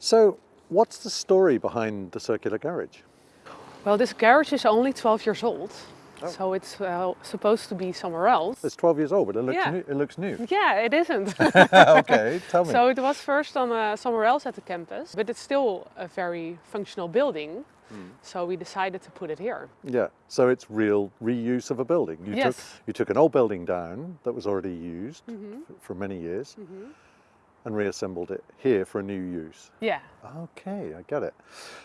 So what's the story behind the circular garage? Well, this garage is only 12 years old. Oh. So it's uh, supposed to be somewhere else. It's 12 years old, but it looks Yeah. new. It looks new. Yeah, it isn't. okay, tell me. so it was first on uh, somewhere else at the campus, but it's still a very functional building. Hmm. So we decided to put it here. yeah, so it's real reuse of a building. You Yes. took you took an old building down that was already used Mm-hmm. f- for many years and reassembled it here for a new use. Yeah. Okay, I get it.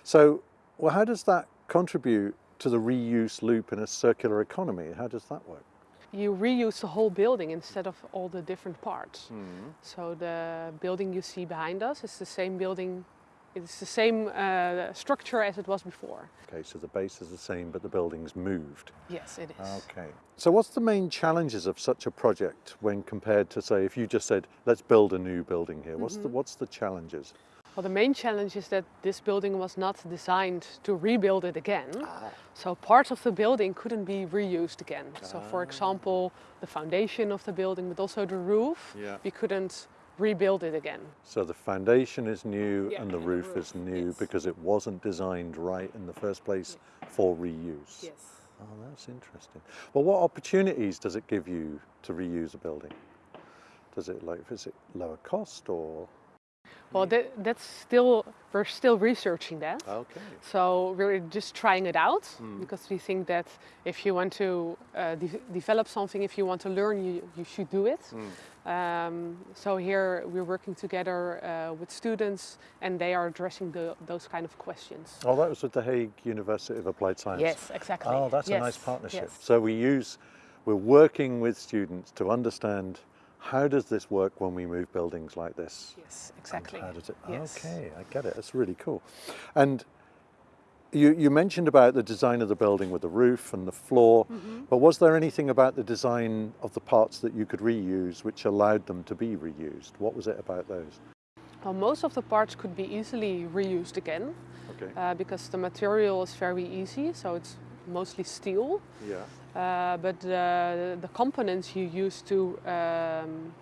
So, well, how does that contribute to the reuse loop in a circular economy? How does that work? You reuse the whole building instead of all the different parts. Hmm. So the building you see behind us is the same building. It's the same uh, structure as it was before. Okay, so the base is the same, but the building's moved. Yes, it is. Okay. So what's the main challenges of such a project when compared to say if you just said let's build a new building here? What's the what's the challenges? Well, the main challenge is that this building was not designed to rebuild it again. Ah. So parts of the building couldn't be reused again. Ah. So for example, the foundation of the building, but also the roof, Yeah. we couldn't rebuild it again. So the foundation is new Yeah, and the and the roof roof, is new yes. because it wasn't designed right in the first place for reuse. Yes. Oh, that's interesting. Well, what opportunities does it give you to reuse a building? Does it like is it lower cost or? Well, that, that's still, we're still researching that. Okay. So we're just trying it out Hmm. because we think that if you want to uh, de- develop something, if you want to learn, you, you should do it. Hmm. Um, so here we're working together uh, with students and they are addressing the, those kind of questions. Oh, that was with the Hague University of Applied Science. Yes, exactly. Oh, that's a nice partnership. yes. So we use, we're working with students to understand how does this work when we move buildings like this? Yes, And exactly. How does it? Yes. Okay, I get it. That's really cool. And you, you mentioned about the design of the building with the roof and the floor, Mm-hmm. but was there anything about the design of the parts that you could reuse which allowed them to be reused? What was it about those? Well, most of the parts could be easily reused again Okay. uh, because the material is very easy, so it's mostly steel. yeah. Uh, but uh, the components you use to um,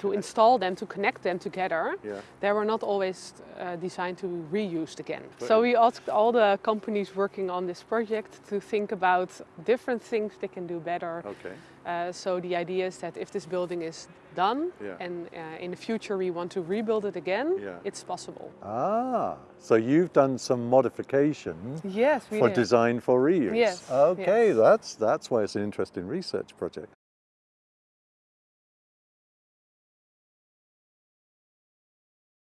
to install them, to connect them together, Yeah. they were not always uh, designed to be reused again. So we asked all the companies working on this project to think about different things they can do better. Okay. Uh, so the idea is that if this building is done Yeah. and uh, in the future we want to rebuild it again, Yeah. it's possible. Ah, so you've done some modifications Yes, we for did. design for reuse. Yes, Okay, yes. that's that's why it's an interesting research project.